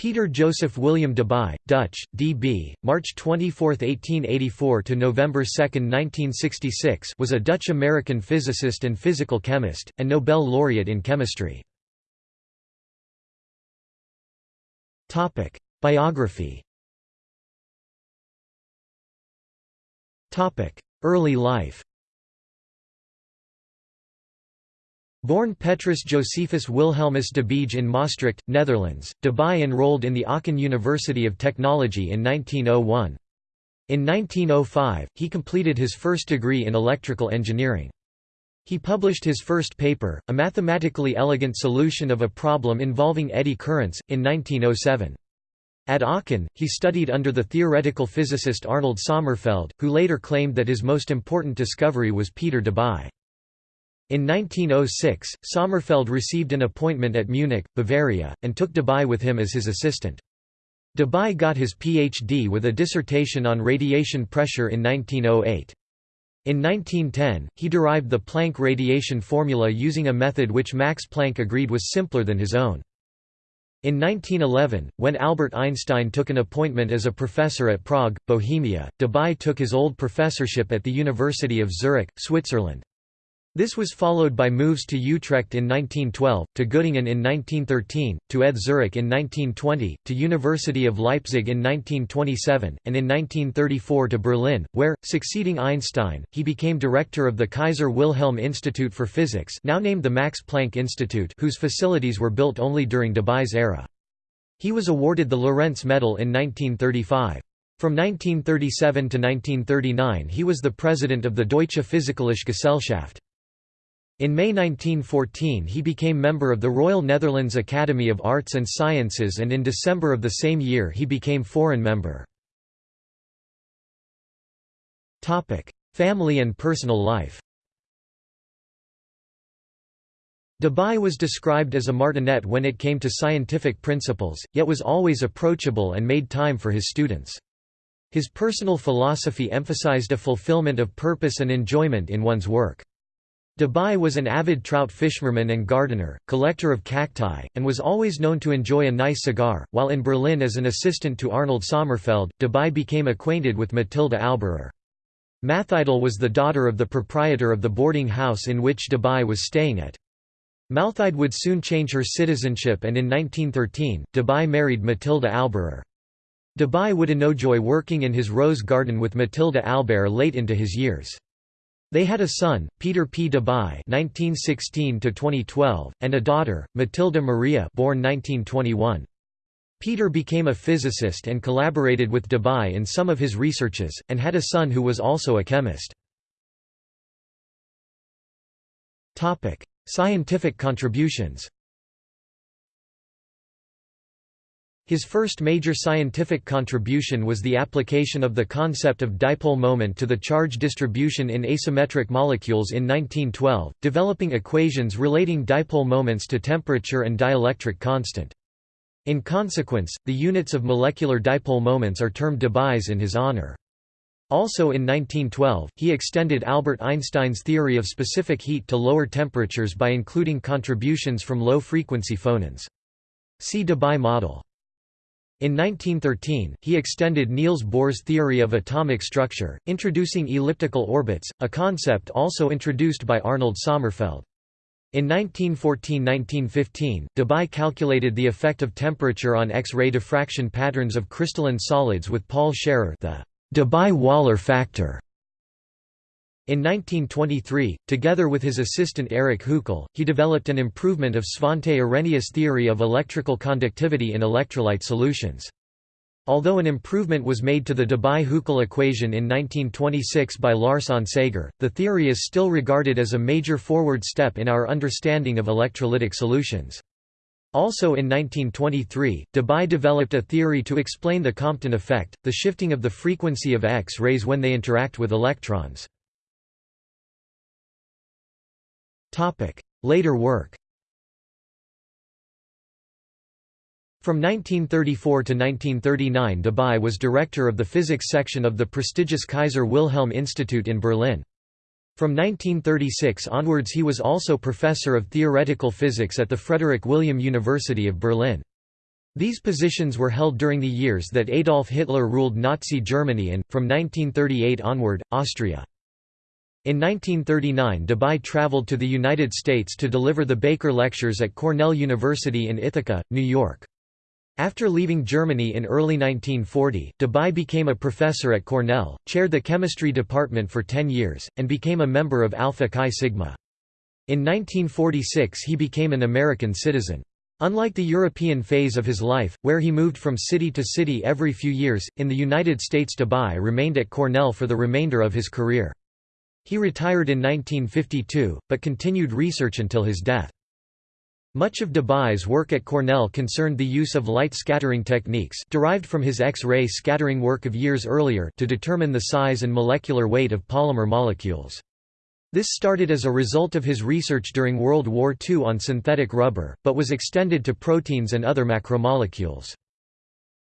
Peter Joseph William Debye, Dutch, D.B., March 24, 1884 to November 2, 1966, was a Dutch-American physicist and physical chemist, and Nobel laureate in chemistry. Topic: Biography. Topic: Early life. Born Petrus Josephus Wilhelmus de Beege in Maastricht, Netherlands, Debye enrolled in the Aachen University of Technology in 1901. In 1905, he completed his first degree in electrical engineering. He published his first paper, a mathematically elegant solution of a problem involving eddy currents, in 1907. At Aachen, he studied under the theoretical physicist Arnold Sommerfeld, who later claimed that his most important discovery was Peter Debye. In 1906, Sommerfeld received an appointment at Munich, Bavaria, and took Debye with him as his assistant. Debye got his Ph.D. with a dissertation on radiation pressure in 1908. In 1910, he derived the Planck radiation formula using a method which Max Planck agreed was simpler than his own. In 1911, when Albert Einstein took an appointment as a professor at Prague, Bohemia, Debye took his old professorship at the University of Zurich, Switzerland. This was followed by moves to Utrecht in 1912, to Göttingen in 1913, to ETH Zurich in 1920, to University of Leipzig in 1927, and in 1934 to Berlin, where, succeeding Einstein, he became director of the Kaiser Wilhelm Institute for Physics now named the Max Planck Institute whose facilities were built only during Debye's era. He was awarded the Lorentz Medal in 1935. From 1937 to 1939 he was the president of the Deutsche Physikalische Gesellschaft. In May 1914 he became member of the Royal Netherlands Academy of Arts and Sciences and in December of the same year he became foreign member. Family and personal life Debye was described as a martinet when it came to scientific principles, yet was always approachable and made time for his students. His personal philosophy emphasized a fulfillment of purpose and enjoyment in one's work. Debye was an avid trout fisherman and gardener, collector of cacti, and was always known to enjoy a nice cigar. While in Berlin as an assistant to Arnold Sommerfeld, Debye became acquainted with Matilda Alberer. Mathilde was the daughter of the proprietor of the boarding house in which Debye was staying at. Mathilde would soon change her citizenship and in 1913, Debye married Matilda Alberer. Debye would enjoy working in his rose garden with Matilda Alberer late into his years. They had a son, Peter P. Debye (1916–2012), and a daughter, Matilda Maria, born 1921. Peter became a physicist and collaborated with Debye in some of his researches, and had a son who was also a chemist. Topic: Scientific contributions. His first major scientific contribution was the application of the concept of dipole moment to the charge distribution in asymmetric molecules in 1912, developing equations relating dipole moments to temperature and dielectric constant. In consequence, the units of molecular dipole moments are termed Debye's in his honor. Also in 1912, he extended Albert Einstein's theory of specific heat to lower temperatures by including contributions from low-frequency phonons. See Debye model. In 1913, he extended Niels Bohr's theory of atomic structure, introducing elliptical orbits, a concept also introduced by Arnold Sommerfeld. In 1914–1915, Debye calculated the effect of temperature on X-ray diffraction patterns of crystalline solids with Paul Scherrer the Debye-Waller factor. In 1923, together with his assistant Erich Huckel, he developed an improvement of Svante Arrhenius' theory of electrical conductivity in electrolyte solutions. Although an improvement was made to the Debye-Huckel equation in 1926 by Lars Onsager, the theory is still regarded as a major forward step in our understanding of electrolytic solutions. Also in 1923, Debye developed a theory to explain the Compton effect, the shifting of the frequency of X-rays when they interact with electrons. Later work From 1934 to 1939 Debye was director of the physics section of the prestigious Kaiser Wilhelm Institute in Berlin. From 1936 onwards he was also professor of theoretical physics at the Frederick William University of Berlin. These positions were held during the years that Adolf Hitler ruled Nazi Germany and, from 1938 onward, Austria. In 1939 Debye traveled to the United States to deliver the Baker Lectures at Cornell University in Ithaca, New York. After leaving Germany in early 1940, Debye became a professor at Cornell, chaired the chemistry department for 10 years, and became a member of Alpha Chi Sigma. In 1946 he became an American citizen. Unlike the European phase of his life, where he moved from city to city every few years, in the United States Debye remained at Cornell for the remainder of his career. He retired in 1952, but continued research until his death. Much of Debye's work at Cornell concerned the use of light scattering techniques derived from his X-ray scattering work of years earlier to determine the size and molecular weight of polymer molecules. This started as a result of his research during World War II on synthetic rubber, but was extended to proteins and other macromolecules.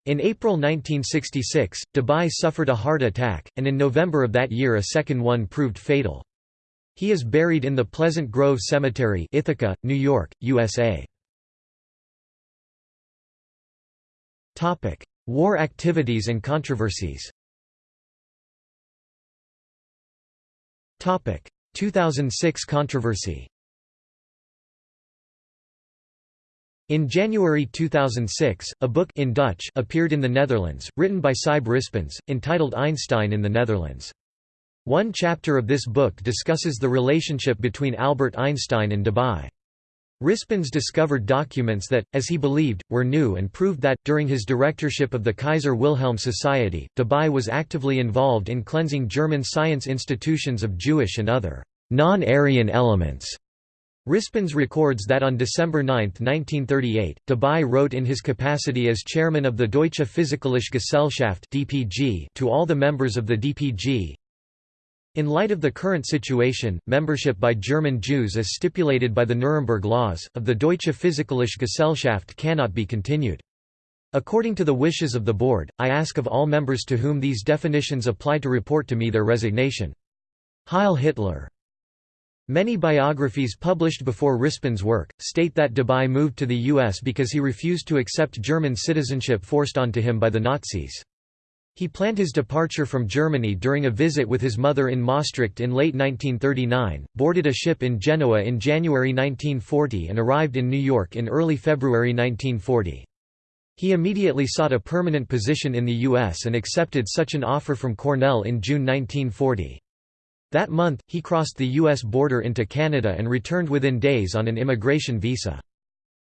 In April 1966, Debye suffered a heart attack, and in November of that year a second one proved fatal. He is buried in the Pleasant Grove Cemetery Ithaca, New York, USA. War activities and controversies 2006 controversy In January 2006, a book in Dutch appeared in the Netherlands, written by Sijbe Rispens, entitled Einstein in the Netherlands. One chapter of this book discusses the relationship between Albert Einstein and Debye. Rispens discovered documents that, as he believed, were new and proved that, during his directorship of the Kaiser Wilhelm Society, Debye was actively involved in cleansing German science institutions of Jewish and other non-Aryan elements. Rispens records that on December 9, 1938, Debye wrote in his capacity as chairman of the Deutsche Physikalische Gesellschaft (DPG) to all the members of the DPG, in light of the current situation, membership by German Jews as stipulated by the Nuremberg Laws, of the Deutsche Physikalische Gesellschaft cannot be continued. According to the wishes of the board, I ask of all members to whom these definitions apply to report to me their resignation. Heil Hitler! Many biographies published before Rispens' work, state that Debye moved to the U.S. because he refused to accept German citizenship forced onto him by the Nazis. He planned his departure from Germany during a visit with his mother in Maastricht in late 1939, boarded a ship in Genoa in January 1940 and arrived in New York in early February 1940. He immediately sought a permanent position in the U.S. and accepted such an offer from Cornell in June 1940. That month, he crossed the U.S. border into Canada and returned within days on an immigration visa.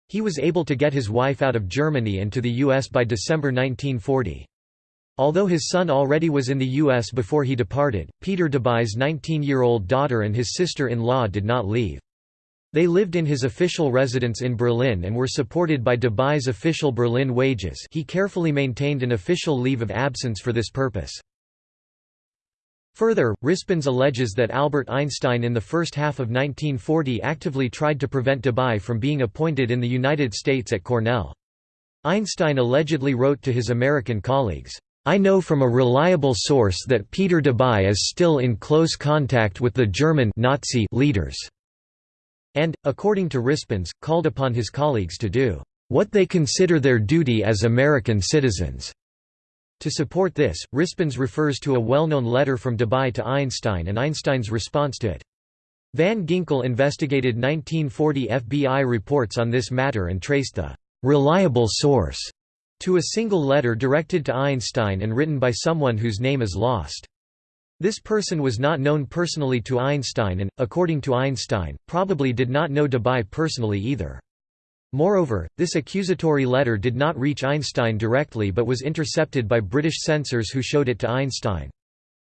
He was able to get his wife out of Germany and to the U.S. by December 1940. Although his son already was in the U.S. before he departed, Peter Debye's 19-year-old daughter and his sister-in-law did not leave. They lived in his official residence in Berlin and were supported by Debye's official Berlin wages he carefully maintained an official leave of absence for this purpose. Further, Rispens alleges that Albert Einstein in the first half of 1940 actively tried to prevent Debye from being appointed in the United States at Cornell. Einstein allegedly wrote to his American colleagues, I know from a reliable source that Peter Debye is still in close contact with the German Nazi leaders, and, according to Rispens, called upon his colleagues to do what they consider their duty as American citizens. To support this, Rispens refers to a well-known letter from Debye to Einstein and Einstein's response to it. Van Ginkel investigated 1940 FBI reports on this matter and traced the reliable source to a single letter directed to Einstein and written by someone whose name is lost. This person was not known personally to Einstein and, according to Einstein, probably did not know Debye personally either. Moreover, this accusatory letter did not reach Einstein directly but was intercepted by British censors who showed it to Einstein.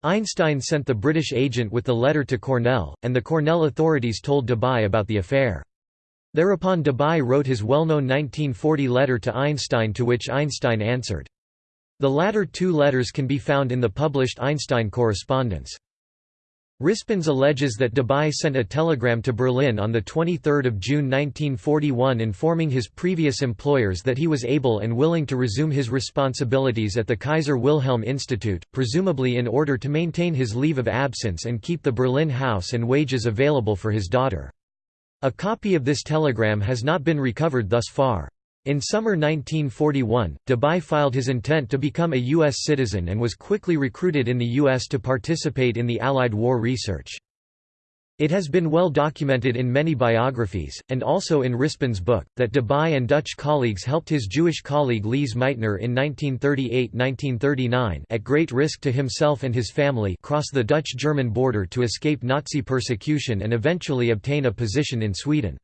Einstein sent the British agent with the letter to Cornell, and the Cornell authorities told Debye about the affair. Thereupon Debye wrote his well-known 1940 letter to Einstein to which Einstein answered. The latter two letters can be found in the published Einstein correspondence. Rispens alleges that Debye sent a telegram to Berlin on 23 June 1941 informing his previous employers that he was able and willing to resume his responsibilities at the Kaiser Wilhelm Institute, presumably in order to maintain his leave of absence and keep the Berlin house and wages available for his daughter. A copy of this telegram has not been recovered thus far. In summer 1941, Debye filed his intent to become a U.S. citizen and was quickly recruited in the U.S. to participate in the Allied war research. It has been well documented in many biographies, and also in Rispens' book, that Debye and Dutch colleagues helped his Jewish colleague Lise Meitner in 1938–1939 at great risk to himself and his family cross the Dutch-German border to escape Nazi persecution and eventually obtain a position in Sweden.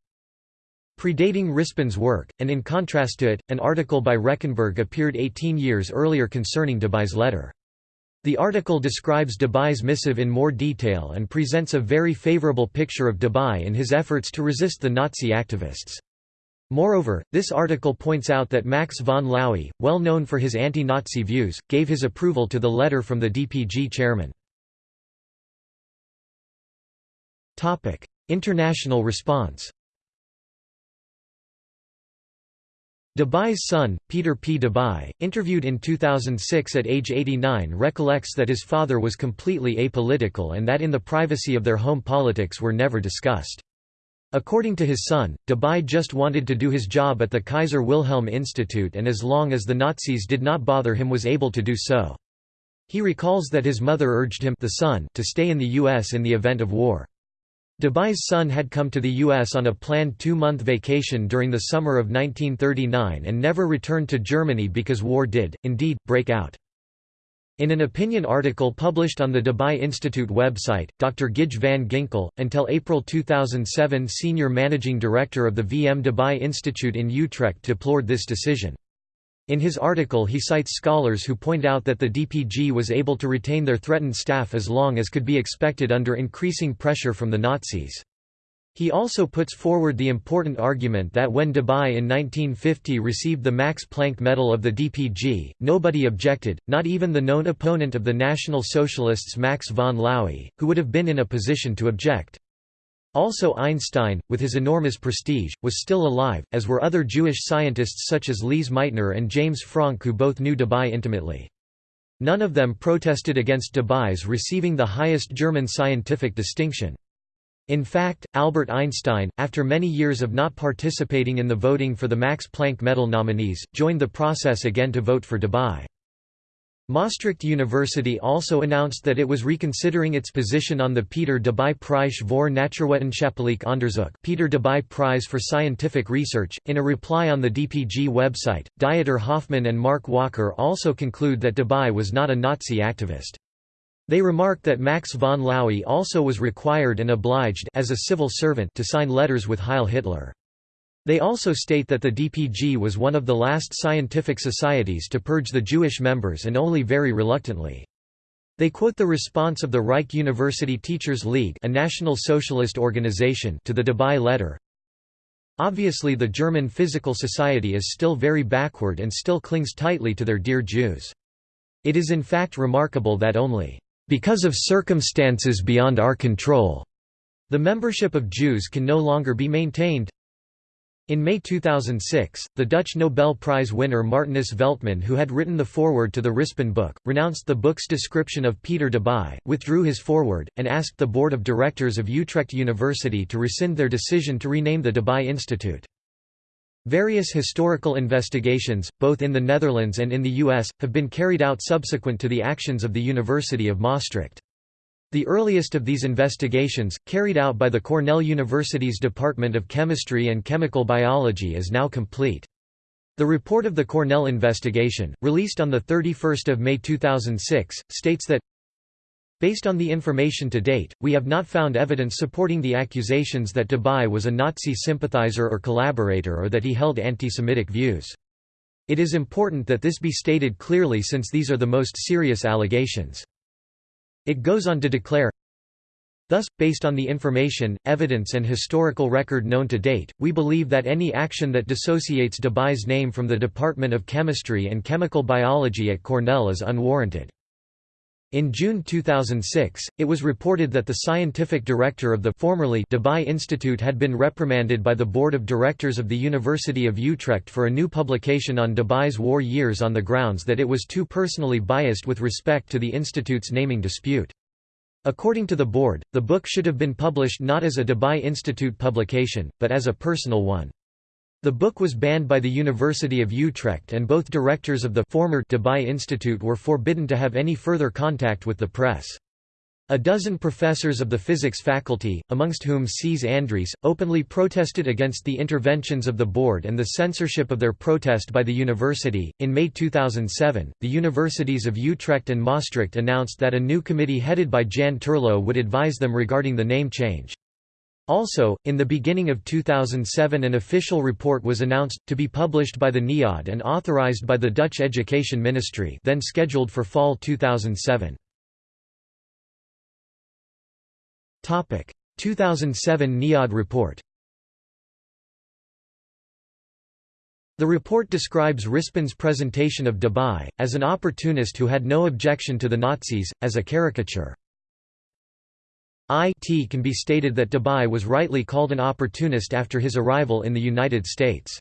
Predating Rispens' work, and in contrast to it, an article by Rechenberg appeared 18 years earlier concerning Debye's letter. The article describes Debye's missive in more detail and presents a very favorable picture of Debye in his efforts to resist the Nazi activists. Moreover, this article points out that Max von Laue, well known for his anti-Nazi views, gave his approval to the letter from the DPG chairman. International response Debye's son, Peter P. Debye, interviewed in 2006 at age 89 recollects that his father was completely apolitical and that in the privacy of their home politics were never discussed. According to his son, Debye just wanted to do his job at the Kaiser Wilhelm Institute and as long as the Nazis did not bother him was able to do so. He recalls that his mother urged him the son to stay in the U.S. in the event of war. Debye's son had come to the U.S. on a planned two-month vacation during the summer of 1939 and never returned to Germany because war did, indeed, break out. In an opinion article published on the Debye Institute website, Dr. Gijs van Ginkel, until April 2007 senior managing director of the VM Debye Institute in Utrecht deplored this decision. In his article he cites scholars who point out that the DPG was able to retain their threatened staff as long as could be expected under increasing pressure from the Nazis. He also puts forward the important argument that when Debye in 1950 received the Max Planck Medal of the DPG, nobody objected, not even the known opponent of the National Socialists Max von Laue, who would have been in a position to object. Also Einstein, with his enormous prestige, was still alive, as were other Jewish scientists such as Lise Meitner and James Franck who both knew Debye intimately. None of them protested against Debye's receiving the highest German scientific distinction. In fact, Albert Einstein, after many years of not participating in the voting for the Max Planck Medal nominees, joined the process again to vote for Debye. Maastricht University also announced that it was reconsidering its position on the Peter Debye Preis voor Natuurwetenschappelijk Onderzoek Peter Debye Prize for Scientific Research. In a reply on the DPG website, Dieter Hoffmann and Mark Walker also conclude that Debye was not a Nazi activist. They remarked that Max von Laue also was required and obliged as a civil servant to sign letters with Heil Hitler. They also state that the DPG was one of the last scientific societies to purge the Jewish members and only very reluctantly. They quote the response of the Reich University Teachers League a national socialist organization to the Debye letter. Obviously the German Physical Society is still very backward and still clings tightly to their dear Jews. It is in fact remarkable that only, "...because of circumstances beyond our control," the membership of Jews can no longer be maintained. In May 2006, the Dutch Nobel Prize winner Martinus Veltman who had written the foreword to the Rispens book, renounced the book's description of Peter Debye, withdrew his foreword, and asked the board of directors of Utrecht University to rescind their decision to rename the Debye Institute. Various historical investigations, both in the Netherlands and in the US, have been carried out subsequent to the actions of the University of Maastricht. The earliest of these investigations, carried out by the Cornell University's Department of Chemistry and Chemical Biology is now complete. The report of the Cornell investigation, released on 31 May 2006, states that Based on the information to date, we have not found evidence supporting the accusations that Debye was a Nazi sympathizer or collaborator or that he held anti-Semitic views. It is important that this be stated clearly since these are the most serious allegations. It goes on to declare, Thus, based on the information, evidence and historical record known to date, we believe that any action that dissociates Debye's name from the Department of Chemistry and Chemical Biology at Cornell is unwarranted. In June 2006, it was reported that the scientific director of the formerly Debye Institute had been reprimanded by the board of directors of the University of Utrecht for a new publication on Debye's war years on the grounds that it was too personally biased with respect to the institute's naming dispute. According to the board, the book should have been published not as a Debye Institute publication, but as a personal one. The book was banned by the University of Utrecht and both directors of the former Debye Institute were forbidden to have any further contact with the press. A dozen professors of the physics faculty, amongst whom Cees Andriesse, openly protested against the interventions of the board and the censorship of their protest by the university. In May 2007, the universities of Utrecht and Maastricht announced that a new committee headed by Jan Terlouw would advise them regarding the name change. Also, in the beginning of 2007 an official report was announced, to be published by the NIOD and authorized by the Dutch Education Ministry then scheduled for fall 2007. 2007 NIOD report The report describes Rispens' presentation of Debye, as an opportunist who had no objection to the Nazis, as a caricature. It can be stated that Debye was rightly called an opportunist after his arrival in the United States.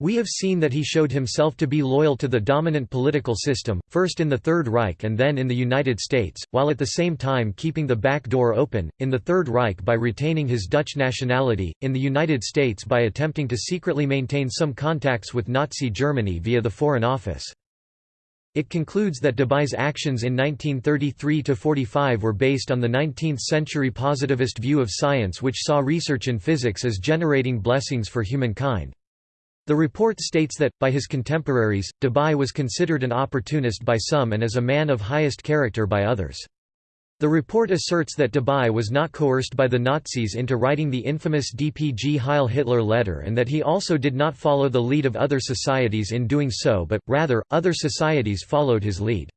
We have seen that he showed himself to be loyal to the dominant political system, first in the Third Reich and then in the United States, while at the same time keeping the back door open, in the Third Reich by retaining his Dutch nationality, in the United States by attempting to secretly maintain some contacts with Nazi Germany via the Foreign Office. It concludes that Debye's actions in 1933–45 were based on the 19th-century positivist view of science which saw research in physics as generating blessings for humankind. The report states that, by his contemporaries, Debye was considered an opportunist by some and as a man of highest character by others. The report asserts that Debye was not coerced by the Nazis into writing the infamous DPG Heil Hitler letter and that he also did not follow the lead of other societies in doing so but, rather, other societies followed his lead.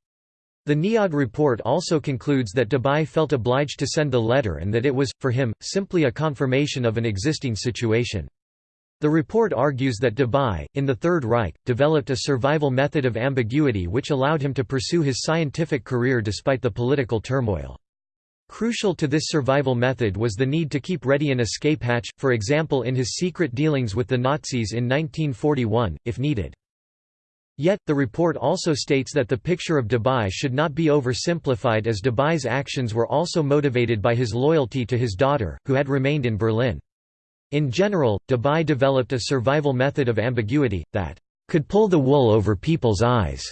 The NIOD report also concludes that Debye felt obliged to send the letter and that it was, for him, simply a confirmation of an existing situation. The report argues that Debye, in the Third Reich, developed a survival method of ambiguity which allowed him to pursue his scientific career despite the political turmoil. Crucial to this survival method was the need to keep ready an escape hatch, for example in his secret dealings with the Nazis in 1941, if needed. Yet, the report also states that the picture of Debye should not be oversimplified as Debye's actions were also motivated by his loyalty to his daughter, who had remained in Berlin. In general, Debye developed a survival method of ambiguity, that could pull the wool over people's eyes.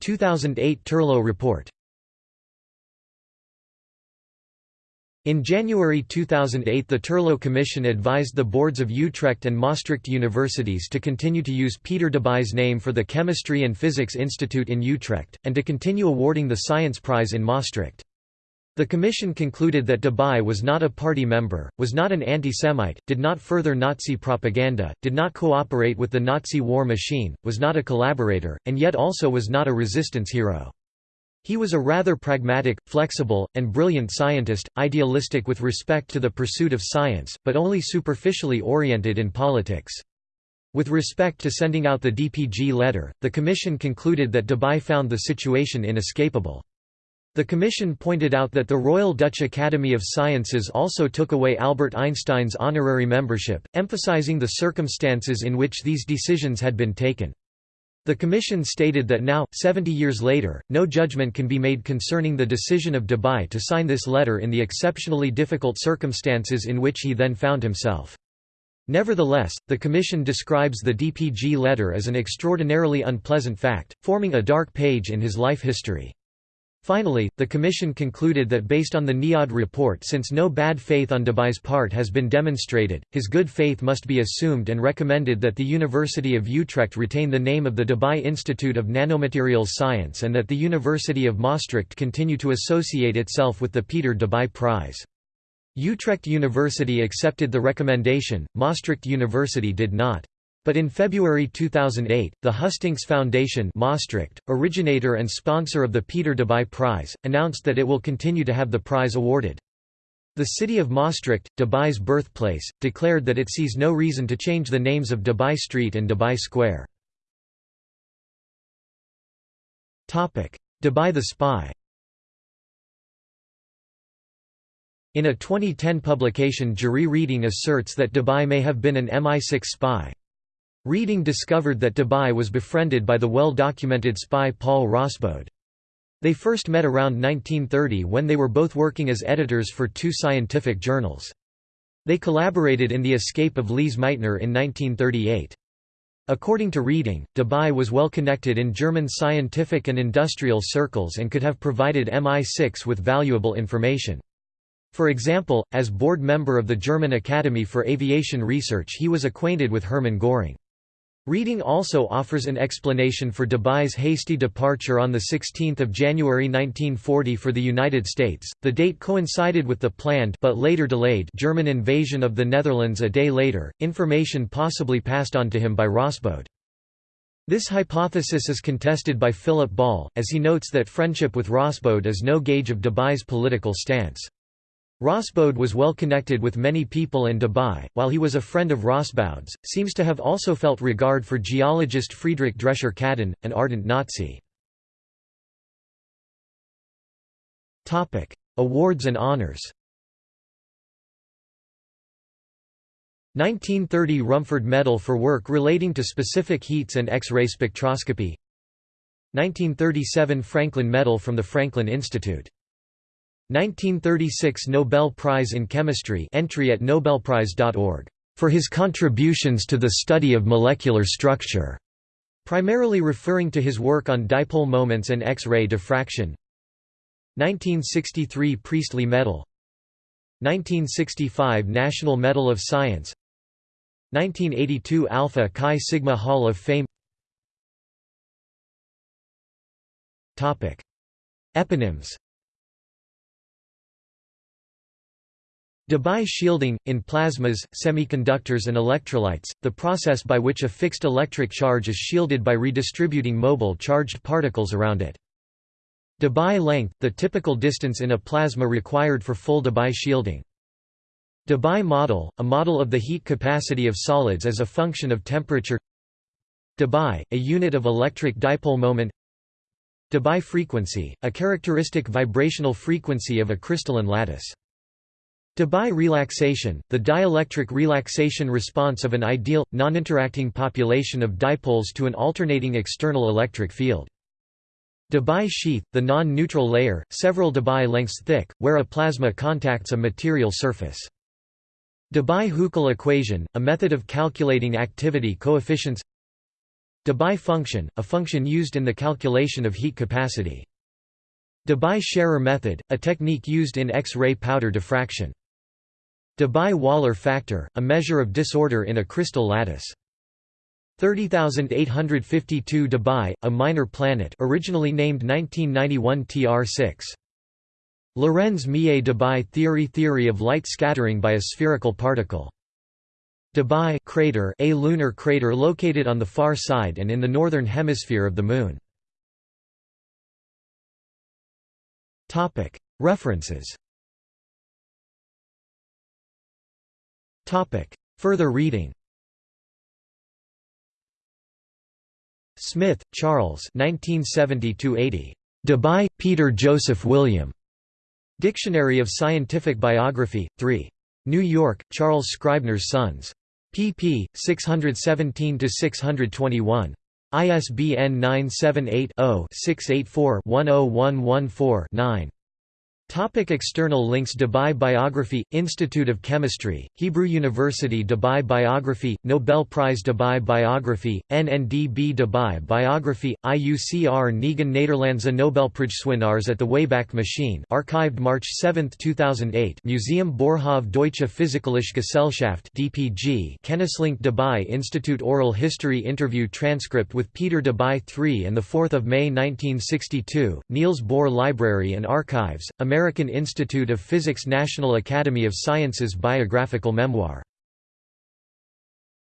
2008 Terlouw report In January 2008 the Terlouw Commission advised the boards of Utrecht and Maastricht universities to continue to use Peter Debye's name for the Chemistry and Physics Institute in Utrecht, and to continue awarding the Science Prize in Maastricht. The commission concluded that Debye was not a party member, was not an anti-Semite, did not further Nazi propaganda, did not cooperate with the Nazi war machine, was not a collaborator, and yet also was not a resistance hero. He was a rather pragmatic, flexible, and brilliant scientist, idealistic with respect to the pursuit of science, but only superficially oriented in politics. With respect to sending out the DPG letter, the Commission concluded that Debye found the situation inescapable. The Commission pointed out that the Royal Dutch Academy of Sciences also took away Albert Einstein's honorary membership, emphasizing the circumstances in which these decisions had been taken. The Commission stated that now, 70 years later, no judgment can be made concerning the decision of Debye to sign this letter in the exceptionally difficult circumstances in which he then found himself. Nevertheless, the Commission describes the DPG letter as an extraordinarily unpleasant fact, forming a dark page in his life history. Finally, the Commission concluded that based on the NIOD report since no bad faith on Debye's part has been demonstrated, his good faith must be assumed and recommended that the University of Utrecht retain the name of the Debye Institute of Nanomaterials Science and that the University of Maastricht continue to associate itself with the Peter Debye Prize. Utrecht University accepted the recommendation, Maastricht University did not. But in February 2008, the Hustinx Foundation Maastricht, originator and sponsor of the Peter Debye Prize, announced that it will continue to have the prize awarded. The city of Maastricht, Debye's birthplace, declared that it sees no reason to change the names of Debye Street and Debye Square. Debye the Spy In a 2010 publication Jurrie Reiding asserts that Debye may have been an MI6 spy. Reiding discovered that Debye was befriended by the well-documented spy Paul Rosbaud. They first met around 1930 when they were both working as editors for two scientific journals. They collaborated in the escape of Lise Meitner in 1938. According to Reiding, Debye was well connected in German scientific and industrial circles and could have provided MI6 with valuable information. For example, as board member of the German Academy for Aviation Research he was acquainted with Hermann Göring. Reiding also offers an explanation for Debye's hasty departure on 16 January 1940 for the United States. The date coincided with the planned but later delayed German invasion of the Netherlands a day later, information possibly passed on to him by Rosbaud. This hypothesis is contested by Philip Ball, as he notes that friendship with Rosbaud is no gauge of Debye's political stance. Rosbaud was well connected with many people and Debye, while he was a friend of Rosbaud's, seems to have also felt regard for geologist Friedrich Drescher-Kaden, an ardent Nazi. Awards and honors. 1930 Rumford Medal for work relating to specific heats and X-ray spectroscopy. 1937 Franklin Medal from the Franklin Institute 1936 Nobel Prize in Chemistry entry at nobelprize.org, "...for his contributions to the study of molecular structure", primarily referring to his work on dipole moments and X-ray diffraction. 1963 Priestley Medal. 1965 National Medal of Science. 1982 Alpha Chi Sigma Hall of Fame. Eponyms Debye shielding, in plasmas, semiconductors and electrolytes, the process by which a fixed electric charge is shielded by redistributing mobile charged particles around it. Debye length, the typical distance in a plasma required for full Debye shielding. Debye model, a model of the heat capacity of solids as a function of temperature Debye, a unit of electric dipole moment Debye frequency, a characteristic vibrational frequency of a crystalline lattice Debye relaxation, the dielectric relaxation response of an ideal, non-interacting population of dipoles to an alternating external electric field. Debye sheath, the non-neutral layer, several Debye lengths thick, where a plasma contacts a material surface. Debye-Huckel equation, a method of calculating activity coefficients Debye function, a function used in the calculation of heat capacity. Debye-Scherrer method, a technique used in X-ray powder diffraction. Debye-Waller factor, a measure of disorder in a crystal lattice. 30852 Debye, a minor planet originally named 1991 TR6. Lorenz-Mie Debye theory Theory of light scattering by a spherical particle. Debye crater, a lunar crater located on the far side and in the northern hemisphere of the Moon. References Further reading Smith, Charles 1970 Debye, Peter Joseph William. Dictionary of Scientific Biography, 3. New York, Charles Scribner's Sons. pp. 617–621. ISBN 978 0 684 10114 9. Topic external links Debye Biography, Institute of Chemistry, Hebrew University Debye Biography, Nobel Prize Debye Biography, NNDB Debye Biography, IUCR Negen Nederlandse Nobelprijswinnaars at the Wayback Machine archived March 7, 2008 Museum Boerhaave Deutsche Physikalische Gesellschaft DPG Kennislink Debye Institute Oral History Interview transcript with Peter Debye 3 and 4 May 1962, Niels Bohr Library and Archives, American American Institute of Physics National Academy of Sciences Biographical Memoir